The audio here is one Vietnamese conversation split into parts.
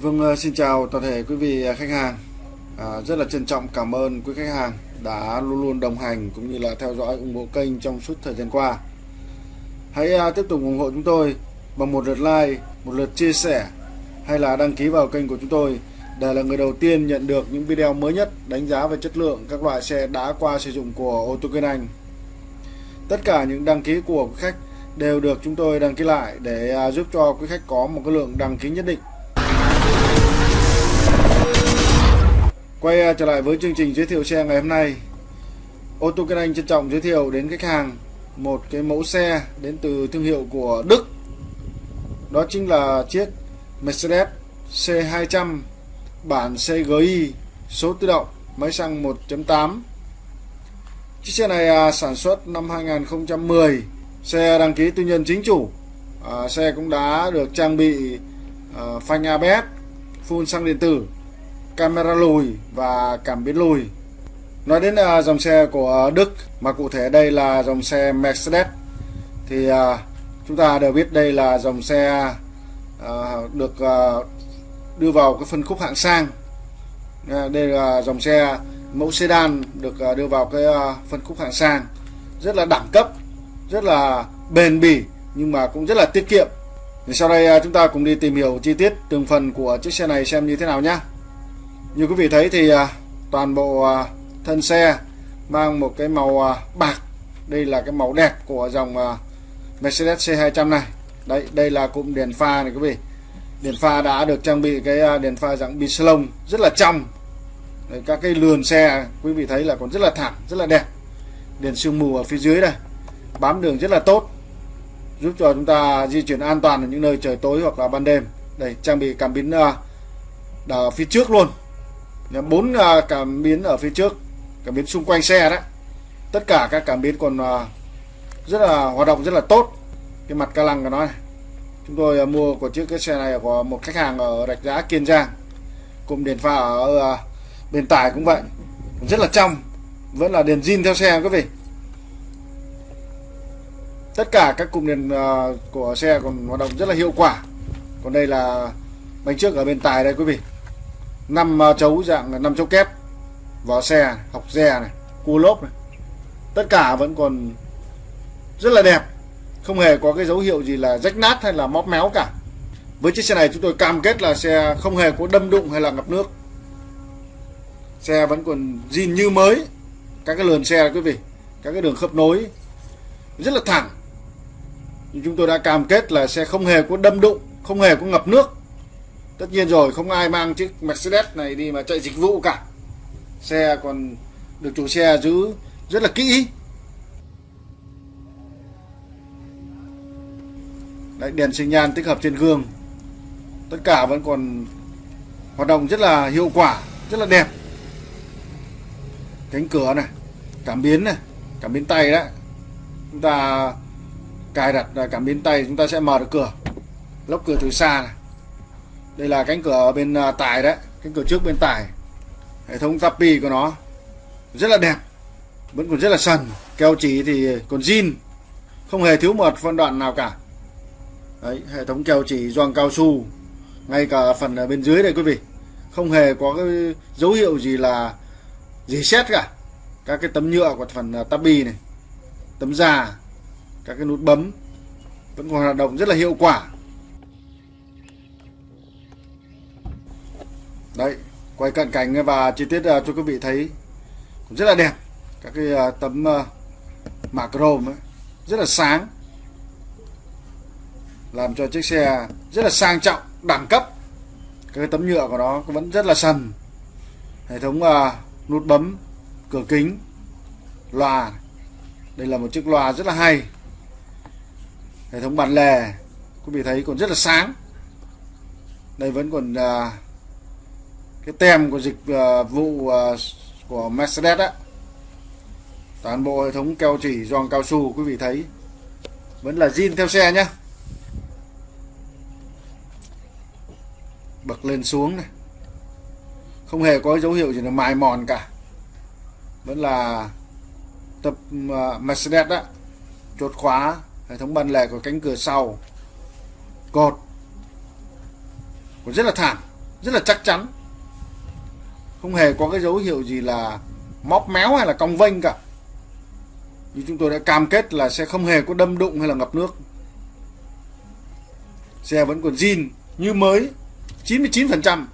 Vâng, ờ, xin chào toàn thể quý vị ờ, khách hàng. À, rất là trân trọng cảm ơn quý khách hàng đã luôn luôn đồng hành cũng như là theo dõi ủng hộ kênh trong suốt thời gian qua. Hãy à, tiếp tục ủng hộ chúng tôi bằng một lượt like, một lượt chia sẻ hay là đăng ký vào kênh của chúng tôi để là người đầu tiên nhận được những video mới nhất đánh giá về chất lượng các loại xe đã qua sử dụng của ô tô Kinh Anh. Tất cả những đăng ký của quý khách đều được chúng tôi đăng ký lại để à, giúp cho quý khách có một cái lượng đăng ký nhất định Quay à, trở lại với chương trình giới thiệu xe ngày hôm nay. Ô tô Kinh Anh trân trọng giới thiệu đến khách hàng một cái mẫu xe đến từ thương hiệu của Đức. Đó chính là chiếc Mercedes C200 bản CGI số tự động máy xăng 1.8 Chiếc xe này à, sản xuất năm 2010 Xe đăng ký tư nhân chính chủ. À, Xe cũng đã được trang bị à, phanh ABS Full xăng điện tử camera lùi và cảm biến lùi. Nói đến uh, dòng xe của Đức mà cụ thể đây là dòng xe Mercedes thì uh, chúng ta đều biết đây là dòng xe uh, được uh, đưa vào cái phân khúc hạng sang. Uh, đây là dòng xe mẫu sedan được uh, đưa vào cái uh, phân khúc hạng sang. Rất là đẳng cấp rất là bền bỉ nhưng mà cũng rất là tiết kiệm. Thì sau đây chúng ta cùng đi tìm hiểu chi tiết từng phần của chiếc xe này xem như thế nào nhé như quý vị thấy thì à, toàn bộ à, thân xe mang một cái màu à, bạc. Đây là cái màu đẹp của dòng Mercedes C200 này. Đấy đây là cụm đèn pha này quý vị. Đèn pha đã được trang bị cái đèn pha dạng bi lông rất là trong. Đấy, các cái lườn xe quý vị thấy là còn rất là thẳng rất là đẹp. Đèn sương mù ở phía dưới đây. Bám đường rất là tốt giúp cho chúng ta di chuyển an toàn ở những nơi trời tối hoặc là ban đêm. Đây trang bị cảm biến ở phía trước luôn bốn à, cảm biến ở phía trước, cảm biến xung quanh xe đấy tất cả các cảm biến còn à, rất là, hoạt động rất là tốt. Cái mặt ca lăng của nó này. Chúng tôi à, mua của chiếc, cái xe này của một khách hàng ở rạch giá, kiên giang. Cùng đèn pha ở bên tải cũng vậy. Rất là trong. Vẫn là đèn zin theo xe quý vị. Tất cả các cụm đèn của xe còn hoạt động rất là hiệu quả. Còn đây là bánh trước ở bên tài đây quý vị năm ờ, chấu dạng năm chấu kép. Vỏ xe học xe này, cua lốp này. Tất cả vẫn còn rất là đẹp. Không hề có cái dấu hiệu gì là rách nát hay là móp méo cả. Với chiếc xe này chúng tôi cam kết là xe không hề có đâm đụng hay là ngập nước. Xe vẫn còn zin như mới. Các cái lườn xe quý vị, các cái đường khớp nối, rất là thẳng. Nhưng chúng tôi đã cam kết là xe không hề có đâm đụng, không hề có ngập nước tất nhiên rồi không ai mang chiếc Mercedes này đi mà chạy dịch vụ cả. Xe còn được chủ xe giữ rất là kỹ. Đấy, đèn sinh nhan tích hợp trên gương. Tất cả vẫn còn hoạt động rất là hiệu quả rất là đẹp. Cánh cửa này cảm biến này cảm biến tay đấy. Chúng ta cài đặt cảm biến tay chúng ta sẽ mở được cửa lốc cửa từ xa này đây là cánh cửa bên à, tải đấy. Cánh cửa trước bên tải. Hệ thống tapi của nó rất là đẹp, vẫn còn rất là sần. Keo chỉ thì còn zin, không hề thiếu một phân đoạn nào cả. Đấy, hệ thống keo chỉ doang cao su. Ngay cả phần ở bên dưới đây quý vị, không hề có cái dấu hiệu gì là gì xét cả. Các cái tấm nhựa của phần à, tabi này, tấm già các cái nút bấm vẫn còn hoạt động rất là hiệu quả. Đấy quay cận cảnh và chi tiết à, cho quý vị thấy cũng rất là đẹp các cái à, tấm à, mạ chrome ấy, rất là sáng. Làm cho chiếc xe rất là sang trọng đẳng cấp. Cái tấm nhựa của nó vẫn rất là sần. Hệ thống nút bấm cửa kính loa. Đây là một chiếc loa rất là hay. Hệ thống bàn lề quý vị thấy còn rất là sáng. Đây vẫn còn uh, cái tem của dịch uh, vụ uh, của Mercedes á toàn bộ hệ thống keo chỉ giòn cao su quý vị thấy. Vẫn là zin theo xe nhá. Bật lên xuống này. Không hề có dấu hiệu gì là mài mòn cả. Vẫn là tập uh, Mercedes á chốt khóa hệ thống ban lề của cánh cửa sau. Cột. Cũng rất là thẳng rất là chắc chắn không hề có cái dấu hiệu gì là móc méo hay là cong vênh cả. Như chúng tôi đã cam kết là sẽ không hề có đâm đụng hay là ngập nước. Xe vẫn còn zin như mới 99%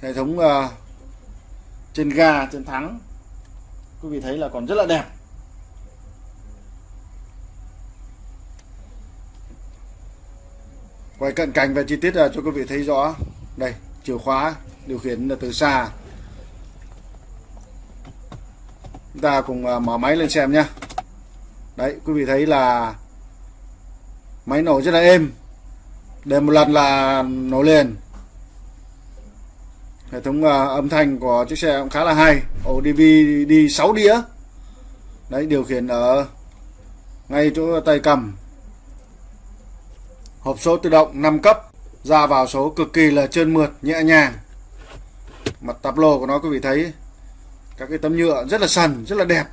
hệ thống uh, trên ga trên thắng quý vị thấy là còn rất là đẹp. Quay cận cảnh về chi tiết là cho quý vị thấy rõ. Đây chìa khóa điều khiển là từ xa. Chúng ta cùng à, mở máy lên xem nhé đấy quý vị thấy là máy nổ rất là êm. Để một lần là nổ liền. Hệ thống uh, âm thanh của chiếc xe cũng khá là hay. Ổ DVD 6 đĩa. Đấy điều khiển ở ngay chỗ tay cầm. Hộp số tự động 5 cấp. Ra vào số cực kỳ là trơn mượt nhẹ nhàng mặt tắp lô của nó, quý vị thấy, các cái tấm nhựa rất là sần, rất là đẹp.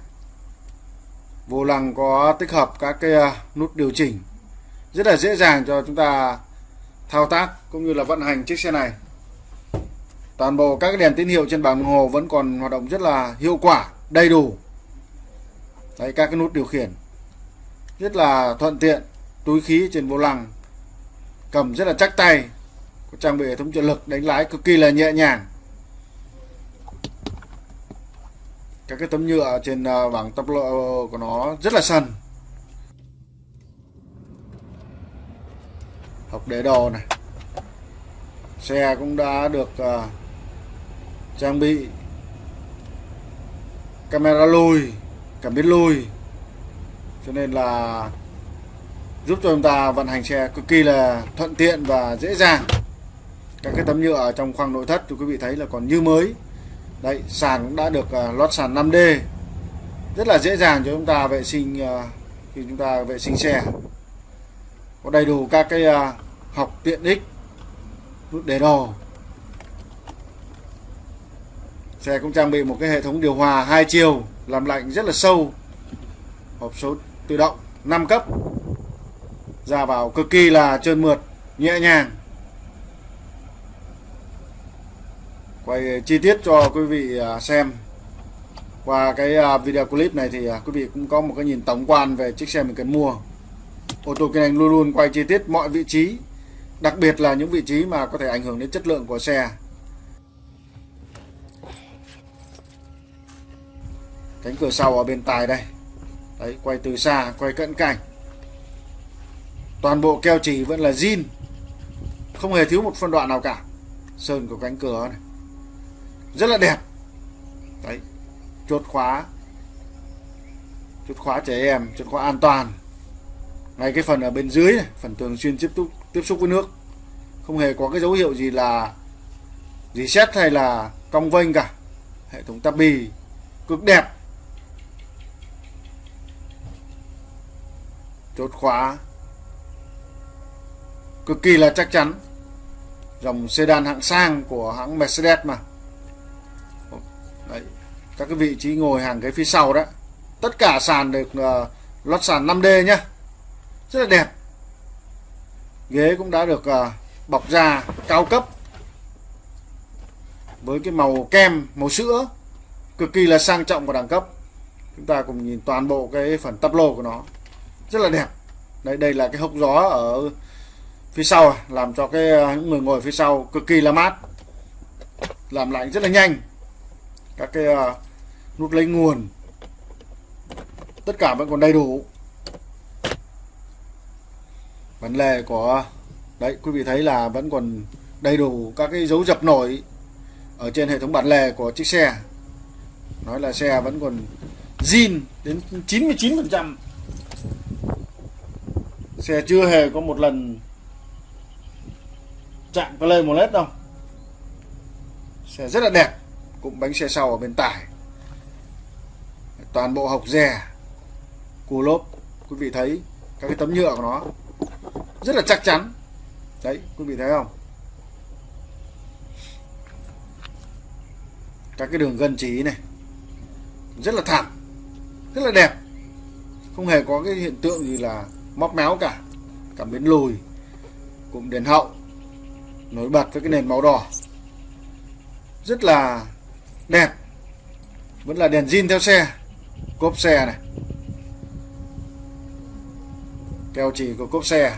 Vô lăng có tích hợp các cái à, nút điều chỉnh, rất là dễ dàng cho chúng ta thao tác cũng như là vận hành chiếc xe này. Toàn bộ các cái đèn tín hiệu trên bảng đồng hồ vẫn còn hoạt động rất là hiệu quả, đầy đủ. Đấy, các cái nút điều khiển rất là thuận tiện, túi khí trên vô lăng, cầm rất là chắc tay, có trang bị hệ thống trợ lực đánh lái cực kỳ là nhẹ nhàng. Các cái tấm nhựa trên à, bảng tắp lộ của nó rất là sần. Hộc đế đồ này. Xe cũng đã được uh, trang bị. Camera lùi cảm biến lùi. Cho nên là giúp cho chúng ta vận hành xe cực kỳ là thuận tiện và dễ dàng. Các cái tấm nhựa ở trong khoang nội thất thì quý vị thấy là còn như mới đấy sàn cũng đã được uh, lót sàn 5D rất là dễ dàng cho chúng ta vệ sinh uh, khi chúng ta vệ sinh xe. Có đầy đủ các cái uh, học tiện ích nút để đồ. Xe cũng trang bị một cái hệ thống điều hòa hai chiều làm lạnh rất là sâu. Hộp số tự động 5 cấp. Ra vào cực kỳ là trơn mượt nhẹ nhàng. Quay chi tiết cho quý vị à, xem. Qua cái à, video clip này thì à, quý vị cũng có một cái nhìn tổng quan về chiếc xe mình cần mua. Ô tô kinh anh luôn luôn quay chi tiết mọi vị trí, đặc biệt là những vị trí mà có thể ảnh hưởng đến chất lượng của xe. Cánh cửa sau ở bên tài đây. Đấy, quay từ xa, quay cận cảnh. Toàn bộ keo chỉ vẫn là zin. Không hề thiếu một phân đoạn nào cả. Sơn của cánh cửa này rất là đẹp. Đấy. Chốt khóa. Chốt khóa trẻ em, chốt khóa an toàn. Ngay cái phần ở bên dưới này, phần thường xuyên tiếp xúc tiếp xúc với nước. Không hề có cái dấu hiệu gì là, gì xét hay là cong vênh cả. Hệ thống tabi cực đẹp. Chốt khóa. Cực kỳ là chắc chắn. Dòng sedan hạng sang của hãng Mercedes mà các cái vị trí ngồi hàng ghế phía sau đó tất cả sàn được uh, lót sàn 5D nhá. Rất là đẹp. Ghế cũng đã được uh, bọc da cao cấp với cái màu kem màu sữa cực kỳ là sang trọng và đẳng cấp. Chúng ta cùng nhìn toàn bộ cái phần tắp lô của nó. Rất là đẹp. Đây đây là cái hốc gió ở phía sau à, làm cho cái ờ, những người ngồi phía sau cực kỳ là mát làm lạnh rất là nhanh. Các cái uh, nút lấy nguồn. Tất cả vẫn còn đầy đủ. Vấn đề của, đấy, quý vị thấy là vẫn còn đầy đủ các cái dấu dập nổi ở trên hệ thống bản lề của chiếc xe. Nói là xe vẫn còn zin đến 99% xe chưa hề có một lần chạm có một led đâu. Xe rất là đẹp, cũng bánh xe sau ở bên tải toàn bộ hộc rè cù lốp, quý vị thấy các cái tấm nhựa của nó rất là chắc chắn. Đấy, quý vị thấy không? Các cái đường gân trí này, rất là thẳng, rất là đẹp. Không hề có cái hiện tượng gì là móc méo cả, cảm biến lùi, cụm đèn hậu, nổi bật với cái nền màu đỏ. Rất là đẹp, vẫn là đèn zin theo xe cốp xe này. Keo chỉ của cốp xe.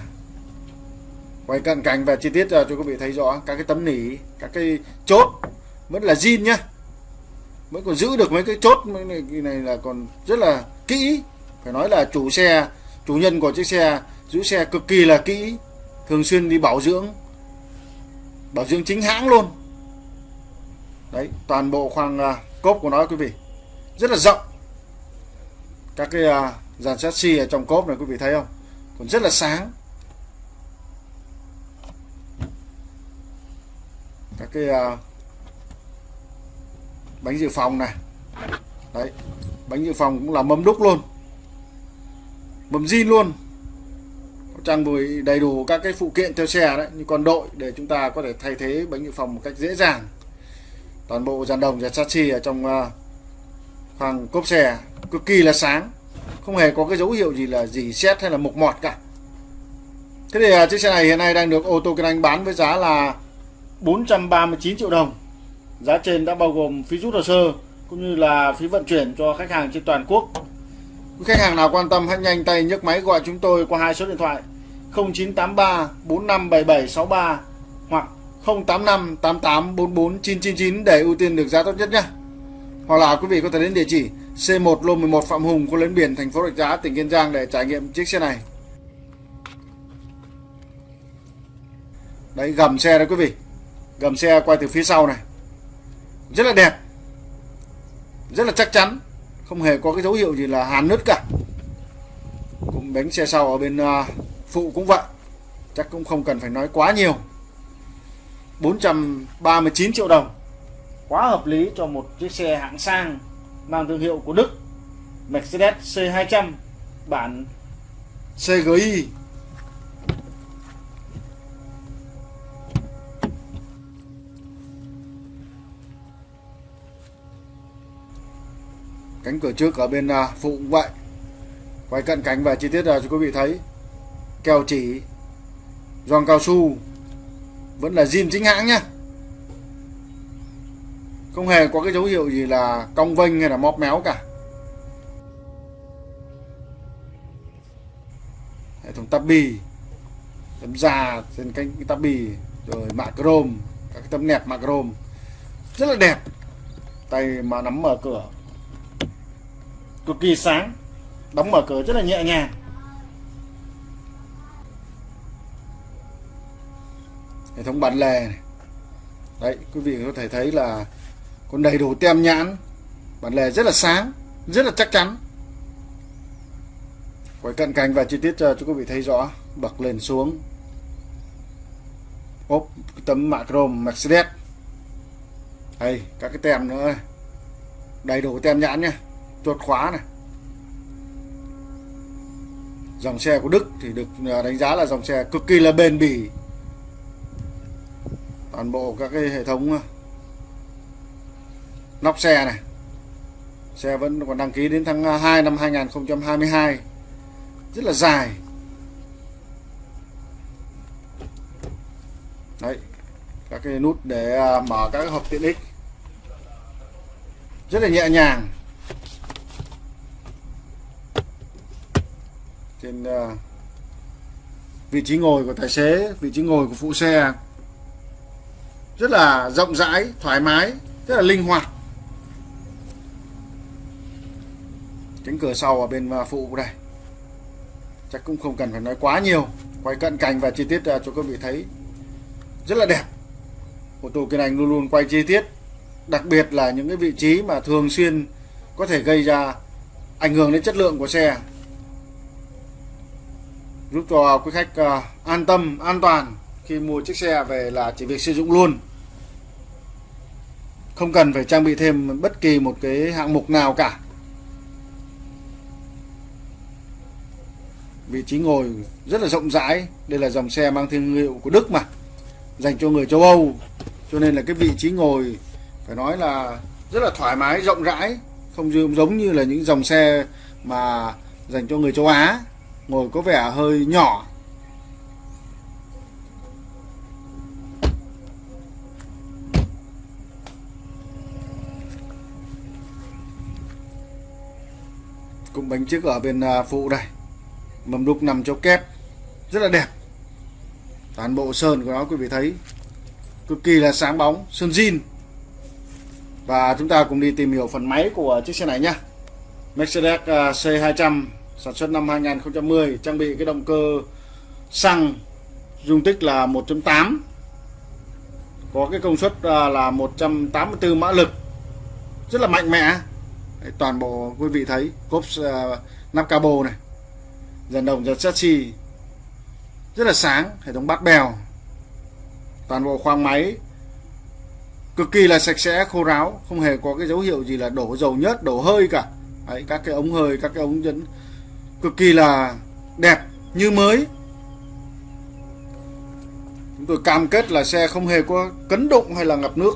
Quay cận cảnh và chi tiết à, cho quý vị thấy rõ các cái tấm nỉ các cái chốt. Vẫn là zin nhá. Vẫn còn giữ được mấy cái chốt mấy này, này là còn rất là kỹ. Phải nói là chủ xe chủ nhân của chiếc xe giữ xe cực kỳ là kỹ. Thường xuyên đi bảo dưỡng. Bảo dưỡng chính hãng luôn. Đấy toàn bộ khoang uh, cốp của nó quý vị. Rất là rộng các cái uh, dàn chassis ở trong cốp này quý vị thấy không? Còn rất là sáng. Các cái uh, bánh dự phòng này. Đấy bánh dự phòng cũng là mâm đúc luôn. Mâm zin luôn. Trang bị đầy đủ các cái phụ kiện theo xe đấy như con đội để chúng ta có thể thay thế bánh dự phòng một cách dễ dàng. Toàn bộ dàn đồng và chassis ở trong uh, khoang cốp xe cực kỳ là sáng. Không hề có cái dấu hiệu gì là gì xét hay là mục mọt cả. Thế thì à, chiếc xe này hiện nay đang được ô tô kinh anh bán với giá là 439 triệu đồng. Giá trên đã bao gồm phí rút hồ sơ cũng như là phí vận chuyển cho khách hàng trên toàn quốc. Quý khách hàng nào quan tâm hãy nhanh tay nhấc máy gọi chúng tôi qua hai số điện thoại 0983 457763 hoặc 085 88 44 999 để ưu tiên được giá tốt nhất nhé. Hoặc là quý vị có thể đến địa chỉ C1 Lô 11 Phạm Hùng, có lên biển, thành phố Rạch Giá, tỉnh Kiên Giang để trải nghiệm chiếc xe này. Đấy, gầm xe đấy quý vị. Gầm xe quay từ phía sau này. Rất là đẹp. Rất là chắc chắn. Không hề có cái dấu hiệu gì là hàn nứt cả. Cũng bánh xe sau ở bên à, phụ cũng vậy. Chắc cũng không cần phải nói quá nhiều. 439 triệu đồng quá hợp lý cho một chiếc xe hạng sang mang thương hiệu của Đức, Mercedes C200 bản CGI cánh cửa trước ở bên à, phụ cũng vậy quay cận cảnh và chi tiết là cho quý vị thấy. Keo chỉ giòn cao su. Vẫn là zin chính hãng nhá không hề có cái dấu hiệu gì là cong vênh hay là móp méo cả. Hệ thống tắp bì tấm da trên cánh tắp bì rồi mạ chrome các cái tấm nẹp mạ chrome rất là đẹp. Tay mà nắm mở cửa, cực kỳ sáng, đóng mở cửa rất là nhẹ nhàng. Hệ thống bản lề này. đấy, quý vị có thể thấy là còn đầy đủ tem nhãn, bản lề rất là sáng, rất là chắc chắn. Quay cận cảnh và chi tiết cho quý vị thấy rõ, bật lên xuống. Ốp, tấm mạ chrome Mercedes. Đây, các cái tem nữa. Đầy đủ tem nhãn nhé chuột khóa này. Dòng xe của Đức thì được à, đánh giá là dòng xe cực kỳ là bền bỉ. Toàn bộ các cái hệ thống nóc xe này. Xe vẫn còn đăng ký đến tháng 2 năm 2022 rất là dài. Đấy, các cái nút để à, mở các hộp tiện ích. Rất là nhẹ nhàng. Trên à, vị trí ngồi của tài xế, vị trí ngồi của phụ xe. Rất là rộng rãi, thoải mái, rất là linh hoạt. Cánh cửa sau ở bên à, phụ đây chắc cũng không cần phải nói quá nhiều. Quay cận cảnh và chi tiết à, cho quý vị thấy. Rất là đẹp. Ô tô kiên anh luôn luôn quay chi tiết. Đặc biệt là những cái vị trí mà thường xuyên có thể gây ra ảnh hưởng đến chất lượng của xe. Giúp cho quý khách à, an tâm, an toàn khi mua chiếc xe về là chỉ việc sử dụng luôn. Không cần phải trang bị thêm bất kỳ một cái hạng mục nào cả. vị trí ngồi rất là rộng rãi. Đây là dòng xe mang thương hiệu của Đức mà, dành cho người châu Âu. Cho nên là cái vị trí ngồi, phải nói là rất là thoải mái, rộng rãi, không giống như là những dòng xe mà dành cho người châu Á. Ngồi có vẻ hơi nhỏ. Cũng bánh trước ở bên à, phụ đây mầm đục nằm chỗ kép. Rất là đẹp. Toàn bộ sơn của nó quý vị thấy. Cực kỳ là sáng bóng sơn zin. Và chúng ta cùng đi tìm hiểu phần máy của chiếc xe này nhé Mercedes à, C200 sản xuất năm 2010 trang bị cái động cơ xăng dung tích là 1.8 có cái công suất à, là 184 mã lực. Rất là mạnh mẽ. Toàn bộ quý vị thấy. Cốp uh, nắp cabo này dàn đồng dàn chassis rất là sáng hệ thống bát bèo. Toàn bộ khoang máy cực kỳ là sạch sẽ khô ráo không hề có cái dấu hiệu gì là đổ dầu nhớt đổ hơi cả. Đấy, các cái ống hơi các cái ống dẫn cực kỳ là đẹp như mới. Chúng tôi cam kết là xe không hề có cấn đụng hay là ngập nước.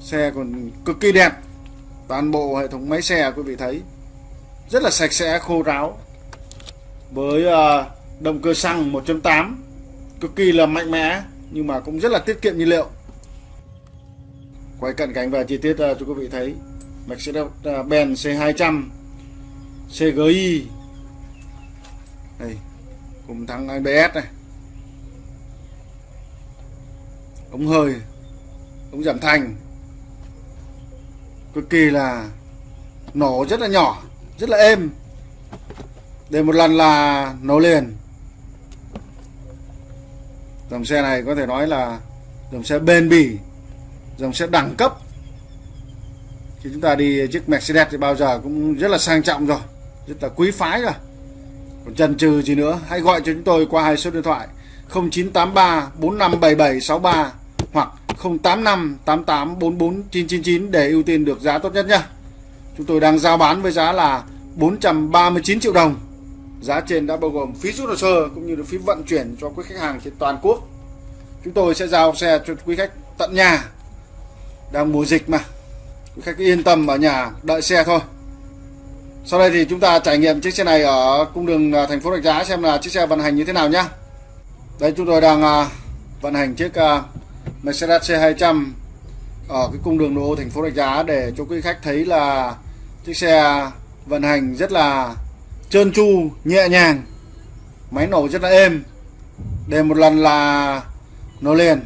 Xe còn cực kỳ đẹp. Toàn bộ hệ thống máy xe quý vị thấy rất là sạch sẽ khô ráo với à, động cơ xăng 1.8 cực kỳ là mạnh mẽ, nhưng mà cũng rất là tiết kiệm nhiên liệu. Quay cận cảnh và chi tiết à, cho quý vị thấy. Mercedes-Benz à, C200 CGI đây, cùng thắng ABS này. Ống hơi, ống giảm thanh. Cực kỳ là nổ rất là nhỏ, rất là êm để một lần là nổ liền dòng xe này có thể nói là dòng xe bền bỉ, dòng xe đẳng cấp khi chúng ta đi chiếc Mercedes thì bao giờ cũng rất là sang trọng rồi, rất là quý phái rồi còn chần chừ gì nữa, hãy gọi cho chúng tôi qua hai số điện thoại 0983 457763 hoặc 085 88 44 999 để ưu tiên được giá tốt nhất nhé. Chúng tôi đang giao bán với giá là 439 triệu đồng. Giá trên đã bao gồm phí rút hồ sơ cũng như là phí vận chuyển cho quý khách hàng trên toàn quốc. Chúng tôi sẽ giao xe cho quý khách tận nhà. Đang mùa dịch mà. Quý khách yên tâm ở nhà, đợi xe thôi. Sau đây thì chúng ta trải nghiệm chiếc xe này ở cung đường à, thành phố Rạch Giá xem là chiếc xe vận hành như thế nào nhá. Đây, chúng tôi đang à, vận hành chiếc à, Mercedes C200 ở cái cung đường đô thành phố Rạch Giá để cho quý khách thấy là chiếc xe vận hành rất là trơn tru, nhẹ nhàng. Máy nổ rất là êm. Để một lần là nó liền.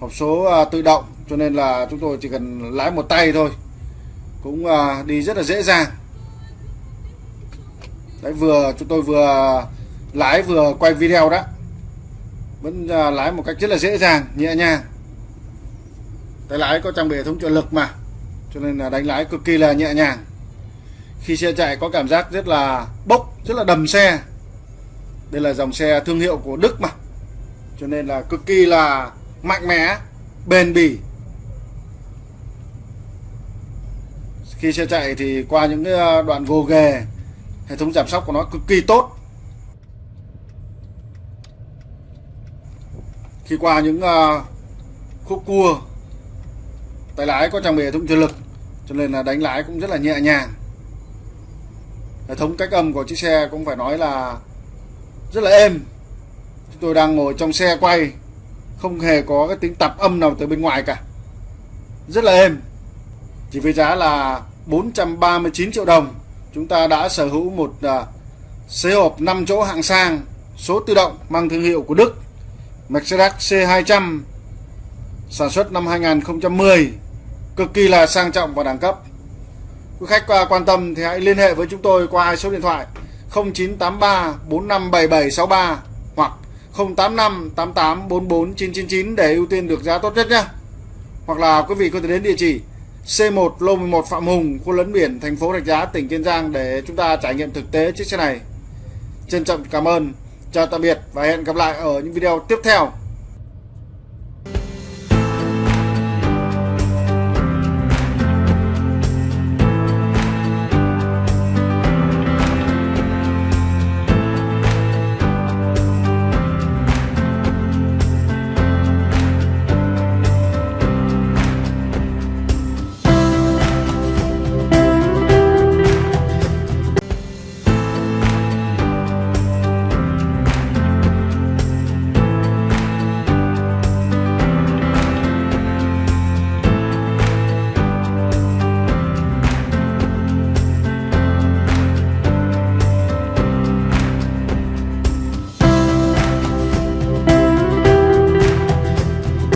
Hộp số à, tự động cho nên là chúng tôi chỉ cần lái một tay thôi. Cũng à, đi rất là dễ dàng. Đấy vừa chúng tôi vừa lái vừa quay video đó vẫn à, lái một cách rất là dễ dàng nhẹ nhàng tay lái có trang bị hệ thống trợ lực mà cho nên là đánh lái cực kỳ là nhẹ nhàng khi xe chạy có cảm giác rất là bốc, rất là đầm xe. Đây là dòng xe thương hiệu của Đức mà. Cho nên là cực kỳ là mạnh mẽ, bền bỉ. Khi xe chạy thì qua những cái đoạn gồ ghề hệ thống giảm sóc của nó cực kỳ tốt. Khi qua những ờ, khúc cua, tay lái có trang bị hệ thống trợ lực, cho nên là đánh lái cũng rất là nhẹ nhàng hệ thống cách âm của chiếc xe cũng phải nói là rất là êm. Chúng tôi đang ngồi trong xe quay không hề có cái tiếng tạp âm nào từ bên ngoài cả. Rất là êm. Chỉ với giá là 439 triệu đồng chúng ta đã sở hữu một uh, hộp 5 chỗ hạng sang số tự động mang thương hiệu của Đức Mercedes C200 sản xuất năm 2010 cực kỳ là sang trọng và đẳng cấp quý khách à, quan tâm thì hãy liên hệ với chúng tôi qua hai số điện thoại 0983 457763 hoặc 085 88 44 999 để ưu tiên được giá tốt nhất nhé hoặc là quý vị có thể đến địa chỉ C1 Lô 11 Phạm Hùng, khu lấn biển, thành phố Rạch Giá, tỉnh Kiên Giang để chúng ta trải nghiệm thực tế chiếc xe này. Trân trọng cảm ơn, chào tạm biệt và hẹn gặp lại ở những video tiếp theo.